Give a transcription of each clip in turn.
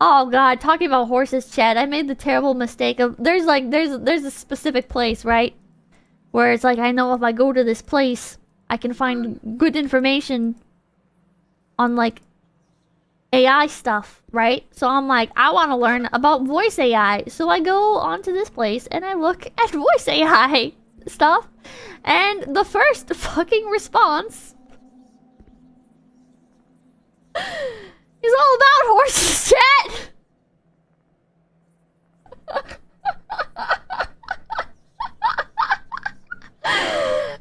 Oh god, talking about horses, Chad. I made the terrible mistake of there's like there's there's a specific place, right? Where it's like I know if I go to this place, I can find good information on like AI stuff, right? So I'm like, I want to learn about voice AI. So I go onto this place and I look at voice AI stuff. And the first fucking response is all about horses, chat!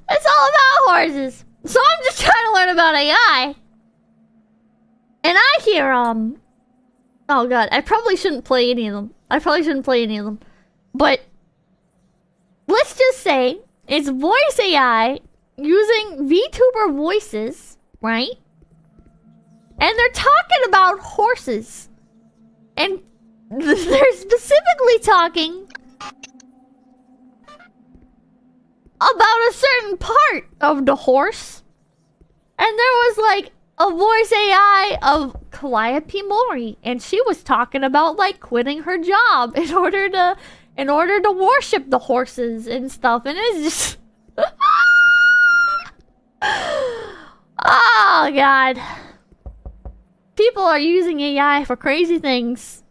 it's So I'm just trying to learn about AI. And I hear, um... Oh god, I probably shouldn't play any of them. I probably shouldn't play any of them. But... Let's just say, it's voice AI using VTuber voices, right? And they're talking about horses. And they're specifically talking about a certain part of the horse. And there was like a voice AI of Calliope Mori, and she was talking about like quitting her job in order to in order to worship the horses and stuff, and it's just Oh god. People are using AI for crazy things.